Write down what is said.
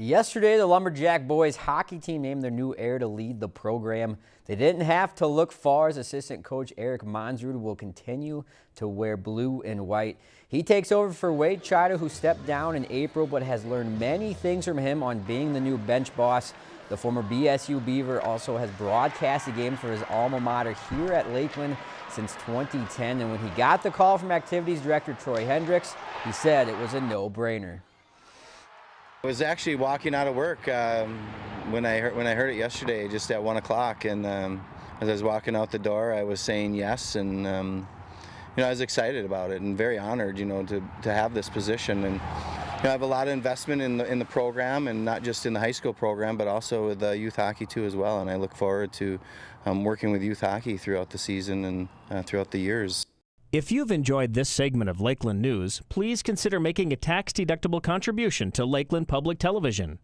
Yesterday, the Lumberjack boys hockey team named their new heir to lead the program. They didn't have to look far as assistant coach Eric Monsrud will continue to wear blue and white. He takes over for Wade Chida, who stepped down in April but has learned many things from him on being the new bench boss. The former BSU Beaver also has broadcast a game for his alma mater here at Lakeland since 2010. And when he got the call from activities director Troy Hendricks, he said it was a no-brainer. I was actually walking out of work um, when I heard when I heard it yesterday, just at one o'clock, and um, as I was walking out the door, I was saying yes, and um, you know I was excited about it and very honored, you know, to to have this position, and you know, I have a lot of investment in the in the program, and not just in the high school program, but also with the youth hockey too as well, and I look forward to um, working with youth hockey throughout the season and uh, throughout the years. If you've enjoyed this segment of Lakeland News, please consider making a tax-deductible contribution to Lakeland Public Television.